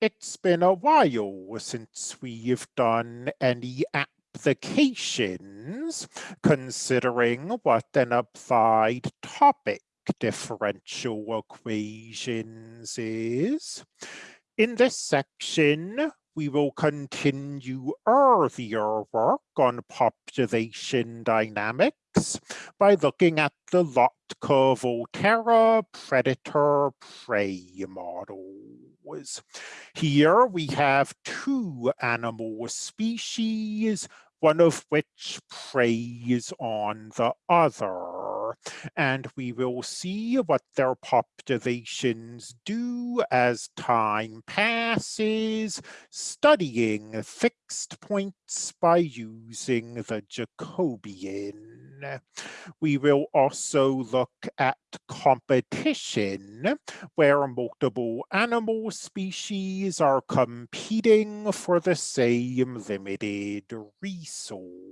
It's been a while since we've done any applications considering what an applied topic differential equations is. In this section, we will continue earlier work on population dynamics by looking at the Lotka-Volterra predator-prey models. Here we have two animal species, one of which preys on the other. And we will see what their populations do as time passes, studying fixed points by using the Jacobian. We will also look at competition, where multiple animal species are competing for the same limited resource.